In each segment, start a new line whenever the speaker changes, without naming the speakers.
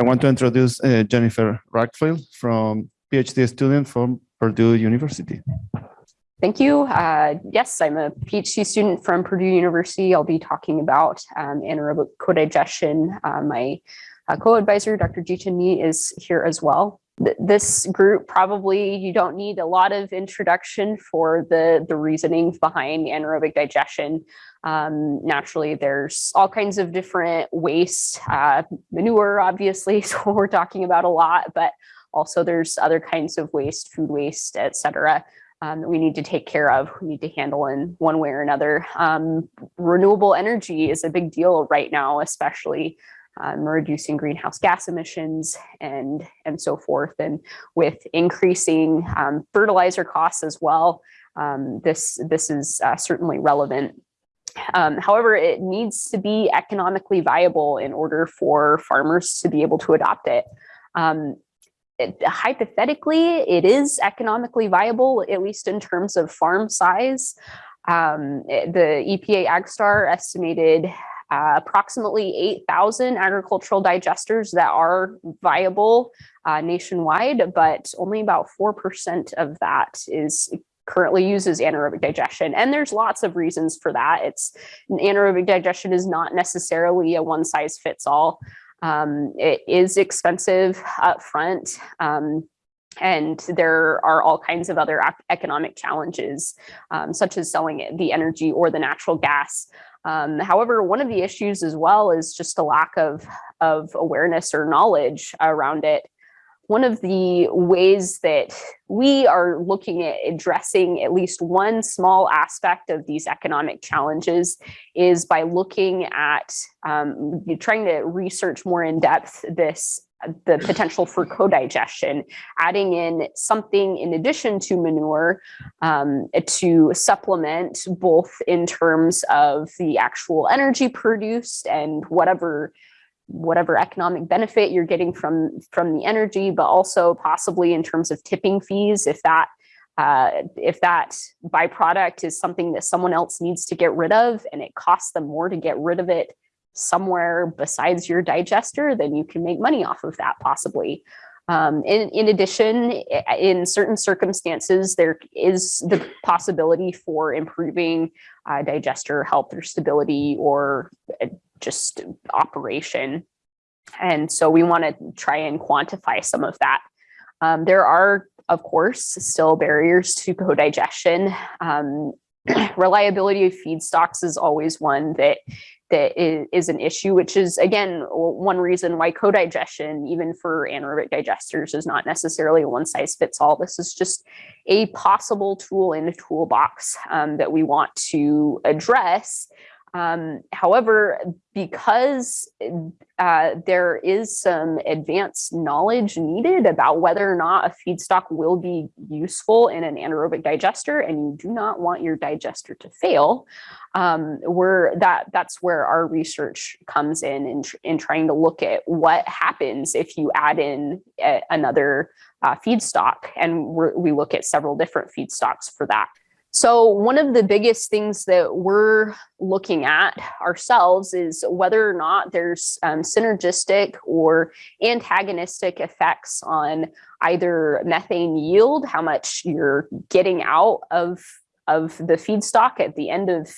I want to introduce uh, Jennifer Rackfield from PhD student from Purdue University.
Thank you. Uh, yes, I'm a PhD student from Purdue University. I'll be talking about um, anaerobic co-digestion. Uh, my uh, co-advisor, Dr. Ji-Qin Ni, is here as well. Th this group probably, you don't need a lot of introduction for the, the reasoning behind anaerobic digestion. Um, naturally, there's all kinds of different waste, uh, manure, obviously, so we're talking about a lot, but also there's other kinds of waste, food waste, et cetera um, that we need to take care of, we need to handle in one way or another. Um, renewable energy is a big deal right now, especially um, reducing greenhouse gas emissions and, and so forth. And with increasing um, fertilizer costs as well, um, this, this is uh, certainly relevant. Um, however, it needs to be economically viable in order for farmers to be able to adopt it. Um, it, hypothetically, it is economically viable, at least in terms of farm size. Um, the EPA AgStar estimated uh, approximately 8,000 agricultural digesters that are viable uh, nationwide, but only about 4% of that is currently uses anaerobic digestion. And there's lots of reasons for that. It's anaerobic digestion is not necessarily a one size fits all. Um, it is expensive up front. Um, and there are all kinds of other economic challenges, um, such as selling the energy or the natural gas. Um, however, one of the issues as well is just a lack of, of awareness or knowledge around it one of the ways that we are looking at addressing at least one small aspect of these economic challenges is by looking at um, trying to research more in depth this the potential for co-digestion, adding in something in addition to manure um, to supplement both in terms of the actual energy produced and whatever whatever economic benefit you're getting from from the energy, but also possibly in terms of tipping fees, if that uh, if that byproduct is something that someone else needs to get rid of and it costs them more to get rid of it somewhere besides your digester, then you can make money off of that possibly. Um, in, in addition, in certain circumstances, there is the possibility for improving uh, digester health or stability or uh, just operation. And so we want to try and quantify some of that. Um, there are, of course, still barriers to co-digestion. Um, reliability of feedstocks is always one that that is, an issue, which is, again, one reason why co-digestion, even for anaerobic digesters, is not necessarily a one size fits all. This is just a possible tool in the toolbox um, that we want to address um, however, because uh, there is some advanced knowledge needed about whether or not a feedstock will be useful in an anaerobic digester, and you do not want your digester to fail, um, we're, that, that's where our research comes in, in, in trying to look at what happens if you add in a, another uh, feedstock. And we look at several different feedstocks for that. So one of the biggest things that we're looking at ourselves is whether or not there's um, synergistic or antagonistic effects on either methane yield, how much you're getting out of of the feedstock at the end of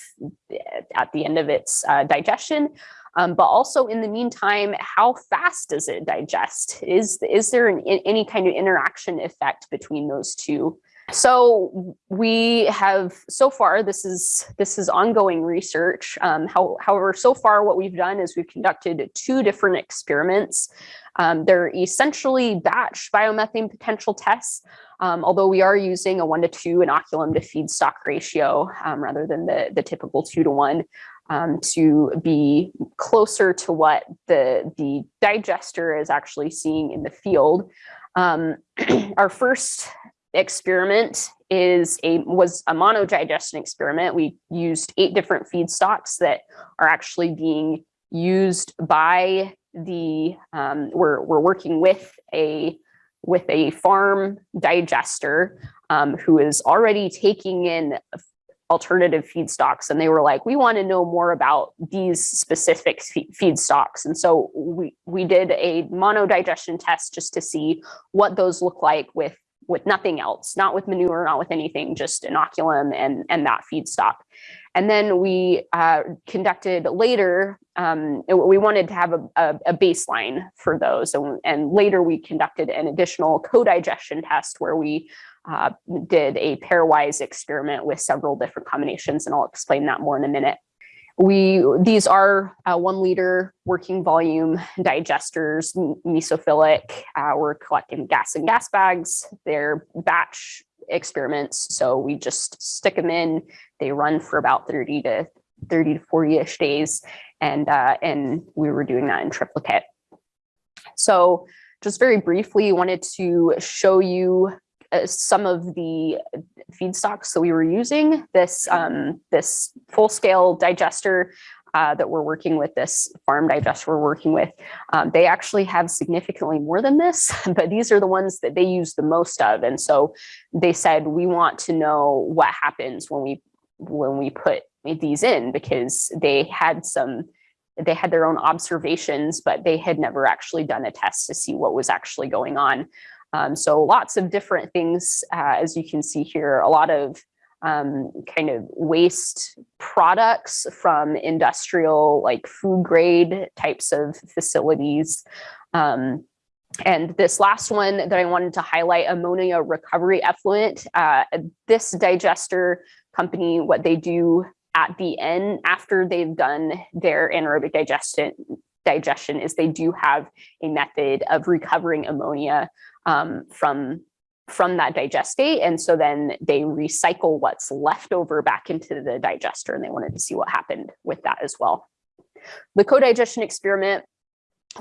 at the end of its uh, digestion, um, but also in the meantime, how fast does it digest? Is is there an, any kind of interaction effect between those two? So we have so far, this is this is ongoing research. Um, how, however, so far what we've done is we've conducted two different experiments. Um, they're essentially batch biomethane potential tests, um, although we are using a one to two inoculum to feedstock ratio um, rather than the, the typical two to one um, to be closer to what the, the digester is actually seeing in the field. Um, our first experiment is a was a monodigestion experiment. We used eight different feedstocks that are actually being used by the um, we're we're working with a with a farm digester um, who is already taking in alternative feedstocks and they were like, we want to know more about these specific feedstocks. And so we, we did a monodigestion test just to see what those look like with, with nothing else, not with manure, not with anything, just inoculum and, and that feedstock. And then we uh, conducted later, um, we wanted to have a, a, a baseline for those. And, and later we conducted an additional co-digestion test where we uh, did a pairwise experiment with several different combinations, and I'll explain that more in a minute. We these are uh, one liter working volume digesters, mesophilic. Uh, we're collecting gas and gas bags. They're batch experiments, so we just stick them in. They run for about 30 to 30 to 40-ish days, and uh, and we were doing that in triplicate. So just very briefly, wanted to show you some of the feedstocks that we were using. This, um, this full-scale digester uh, that we're working with, this farm digester we're working with, um, they actually have significantly more than this, but these are the ones that they use the most of. And so they said, we want to know what happens when we when we put these in because they had some they had their own observations, but they had never actually done a test to see what was actually going on. Um, so lots of different things, uh, as you can see here, a lot of um, kind of waste products from industrial, like food grade types of facilities. Um, and this last one that I wanted to highlight, ammonia recovery effluent, uh, this digester company, what they do at the end, after they've done their anaerobic digestion, digestion is they do have a method of recovering ammonia um, from from that digestate. And so then they recycle what's left over back into the digester and they wanted to see what happened with that as well. The co-digestion experiment,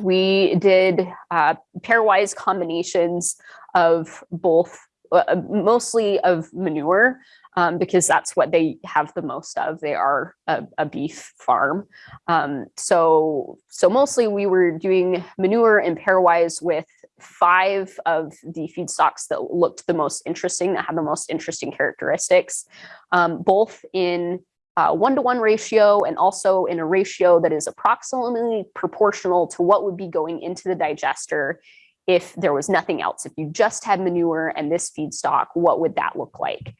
we did uh, pairwise combinations of both, uh, mostly of manure, um, because that's what they have the most of. They are a, a beef farm. Um, so, so mostly we were doing manure and pairwise with five of the feedstocks that looked the most interesting, that had the most interesting characteristics, um, both in uh, one-to-one -one ratio and also in a ratio that is approximately proportional to what would be going into the digester if there was nothing else. If you just had manure and this feedstock, what would that look like?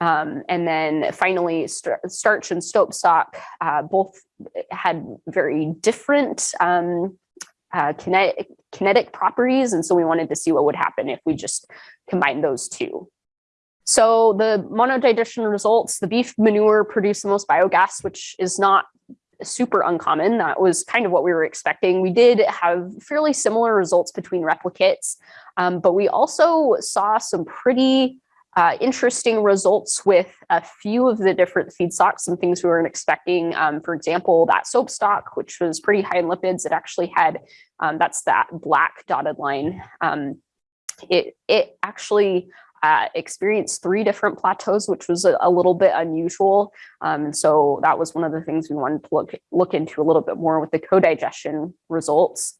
Um, and then finally, st starch and soap stock uh, both had very different um, uh, kinetic, kinetic properties. And so we wanted to see what would happen if we just combine those two. So the monodigestion results, the beef manure produced the most biogas, which is not super uncommon. That was kind of what we were expecting. We did have fairly similar results between replicates, um, but we also saw some pretty uh, interesting results with a few of the different feedstocks, some things we weren't expecting. Um, for example, that soap stock, which was pretty high in lipids, it actually had, um, that's that black dotted line. Um, it, it actually uh, experienced three different plateaus, which was a, a little bit unusual. Um, so that was one of the things we wanted to look, look into a little bit more with the co-digestion results.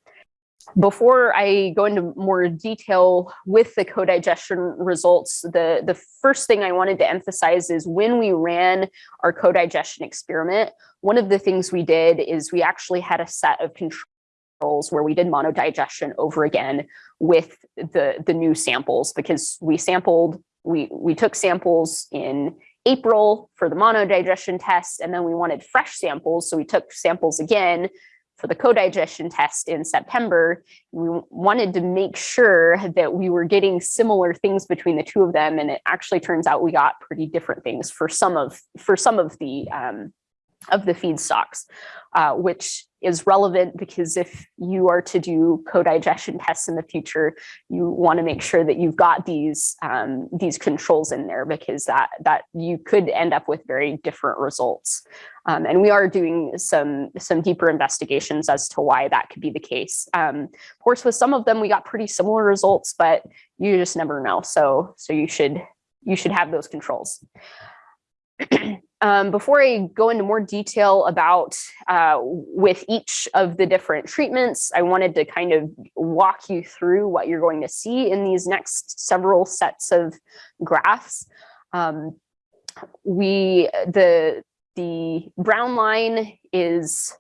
Before I go into more detail with the co-digestion results, the, the first thing I wanted to emphasize is when we ran our co-digestion experiment, one of the things we did is we actually had a set of controls where we did monodigestion over again with the, the new samples because we sampled, we, we took samples in April for the monodigestion test, and then we wanted fresh samples. So we took samples again for the co-digestion test in September, we wanted to make sure that we were getting similar things between the two of them. And it actually turns out we got pretty different things for some of for some of the um, of the feedstocks, uh, which is relevant because if you are to do co-digestion tests in the future, you want to make sure that you've got these um, these controls in there because that that you could end up with very different results. Um, and we are doing some some deeper investigations as to why that could be the case. Um, of course, with some of them, we got pretty similar results, but you just never know. So so you should you should have those controls. Um, before I go into more detail about uh, with each of the different treatments, I wanted to kind of walk you through what you're going to see in these next several sets of graphs. Um, we, the, the brown line is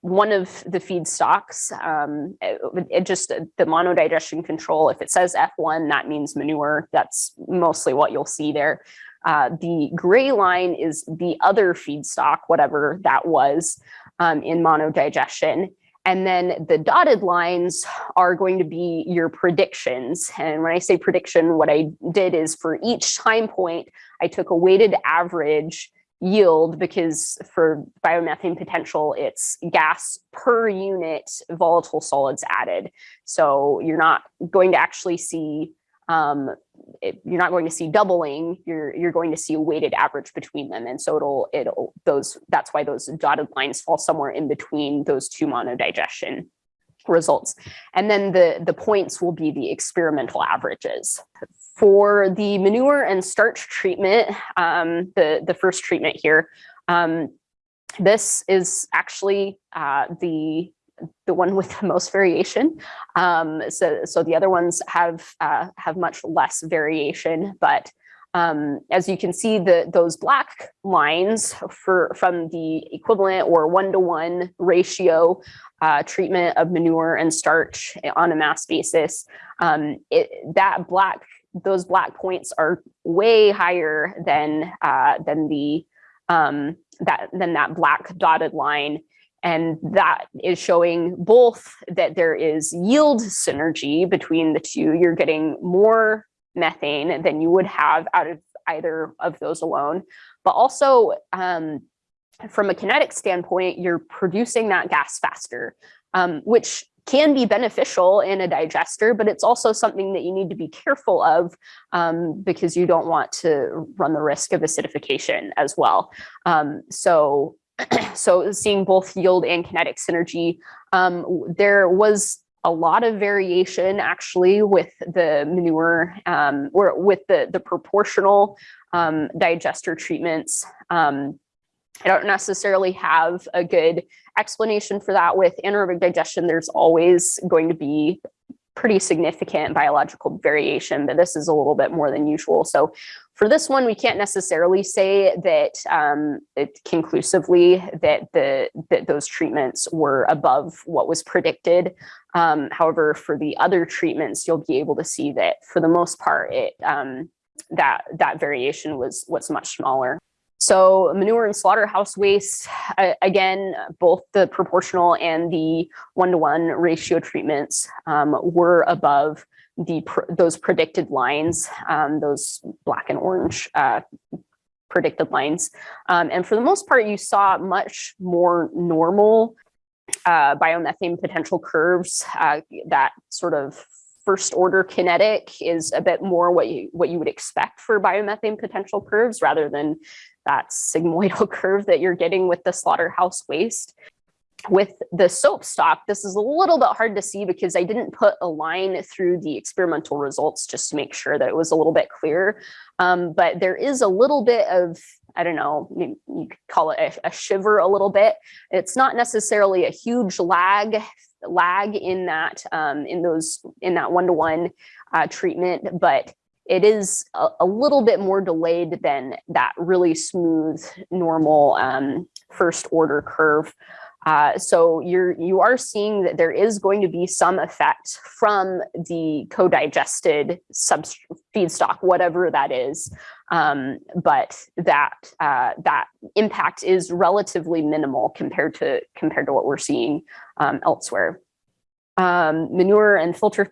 one of the feedstocks. Um, it, it just, the monodigestion control, if it says F1, that means manure. That's mostly what you'll see there. Uh, the gray line is the other feedstock, whatever that was um, in monodigestion. And then the dotted lines are going to be your predictions. And when I say prediction, what I did is for each time point, I took a weighted average yield because for biomethane potential, it's gas per unit volatile solids added. So you're not going to actually see um, it, you're not going to see doubling, you're, you're going to see a weighted average between them. And so it'll, it'll, those, that's why those dotted lines fall somewhere in between those two monodigestion results. And then the, the points will be the experimental averages. For the manure and starch treatment, um, the, the first treatment here, um, this is actually uh, the the one with the most variation. Um, so, so the other ones have uh, have much less variation, but um, as you can see, the those black lines for from the equivalent or one-to-one ratio uh, treatment of manure and starch on a mass basis, um, it, that black those black points are way higher than uh, than the um, that than that black dotted line and that is showing both that there is yield synergy between the two. You're getting more methane than you would have out of either of those alone. But also um, from a kinetic standpoint, you're producing that gas faster, um, which can be beneficial in a digester, but it's also something that you need to be careful of um, because you don't want to run the risk of acidification as well. Um, so so seeing both yield and kinetic synergy, um, there was a lot of variation actually with the manure um, or with the, the proportional um, digester treatments. Um, I don't necessarily have a good explanation for that with anaerobic digestion. There's always going to be pretty significant biological variation, but this is a little bit more than usual. So for this one, we can't necessarily say that um, conclusively that the that those treatments were above what was predicted. Um, however, for the other treatments, you'll be able to see that for the most part, it um, that that variation was was much smaller. So manure and slaughterhouse waste, again, both the proportional and the one-to-one -one ratio treatments um, were above the those predicted lines, um, those black and orange uh, predicted lines. Um, and for the most part, you saw much more normal uh, biomethane potential curves uh, that sort of first order kinetic is a bit more what you what you would expect for biomethane potential curves rather than that sigmoidal curve that you're getting with the slaughterhouse waste. With the soap stock, this is a little bit hard to see because I didn't put a line through the experimental results just to make sure that it was a little bit clear. Um, but there is a little bit of I don't know, you could call it a, a, shiver a little bit. It's not necessarily a huge lag lag in that um, in those in that one to one uh, treatment, but it is a, a, little bit more delayed than that really smooth, normal um, first order curve. Uh, so you're you are seeing that there is going to be some effect from the co-digested feedstock, whatever that is, um, but that uh, that impact is relatively minimal compared to compared to what we're seeing um, elsewhere. Um, manure and filter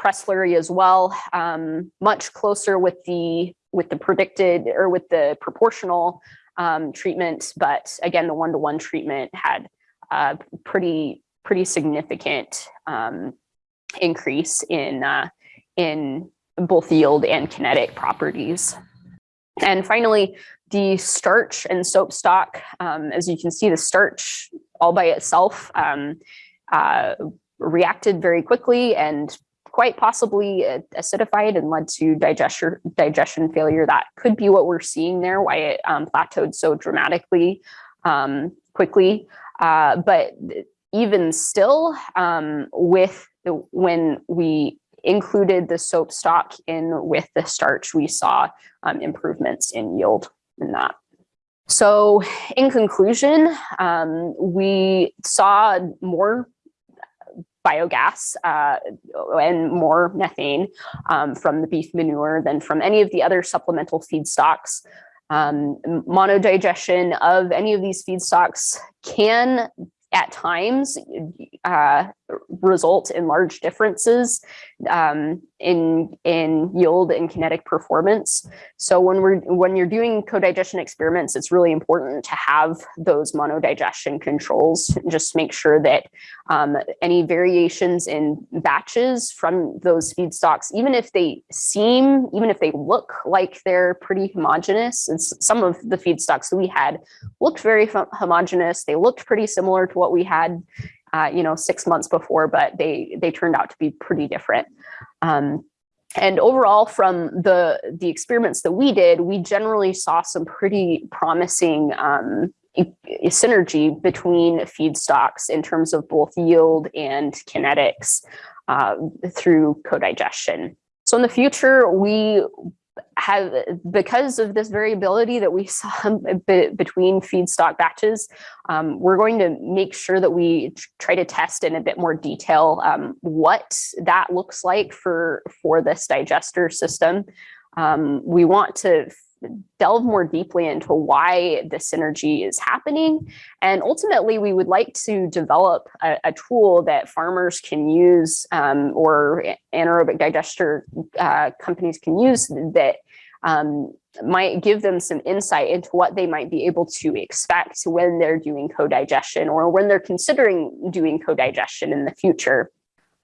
press slurry as well, um, much closer with the with the predicted or with the proportional um, treatment. But again, the one-to-one -one treatment had a pretty pretty significant um, increase in uh, in both yield and kinetic properties. And finally, the starch and soap stock, um, as you can see, the starch all by itself um, uh, reacted very quickly and quite possibly acidified and led to digestion digestion failure. That could be what we're seeing there, why it um, plateaued so dramatically um, quickly. Uh, but even still, um, with the, when we included the soap stock in with the starch, we saw um, improvements in yield in that. So in conclusion, um, we saw more biogas uh, and more methane um, from the beef manure than from any of the other supplemental feedstocks. Um, monodigestion of any of these feedstocks can at times uh, result in large differences um, in in yield and kinetic performance. So when we're when you're doing co-digestion experiments, it's really important to have those monodigestion controls. Just make sure that um, any variations in batches from those feedstocks, even if they seem, even if they look like they're pretty homogeneous, it's some of the feedstocks that we had looked very homogeneous. They looked pretty similar to what we had uh, you know, six months before, but they they turned out to be pretty different. Um, and overall, from the the experiments that we did, we generally saw some pretty promising um, synergy between feedstocks in terms of both yield and kinetics uh, through co-digestion. So in the future, we have because of this variability that we saw between feedstock batches, um, we're going to make sure that we try to test in a bit more detail um, what that looks like for for this digester system. Um, we want to delve more deeply into why the synergy is happening. And ultimately, we would like to develop a, a tool that farmers can use um, or anaerobic digester uh, companies can use that um, might give them some insight into what they might be able to expect when they're doing co-digestion or when they're considering doing co-digestion in the future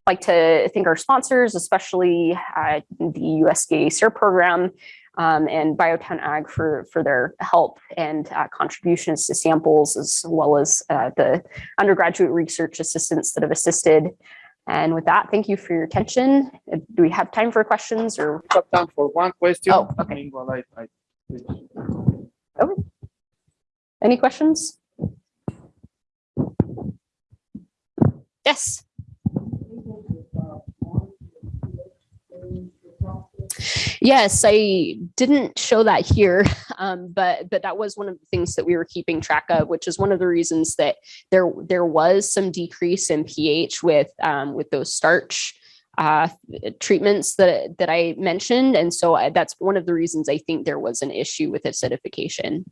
like to thank our sponsors, especially uh, the USDA SARE program um, and Biotown Ag for, for their help and uh, contributions to samples, as well as uh, the undergraduate research assistants that have assisted. And with that, thank you for your attention. Uh, Do we have time for questions or?
Got time for one question.
Oh, okay.
I-
Any questions? Yes. Yes, I didn't show that here, um, but but that was one of the things that we were keeping track of, which is one of the reasons that there there was some decrease in pH with um, with those starch uh, treatments that that I mentioned, and so I, that's one of the reasons I think there was an issue with acidification.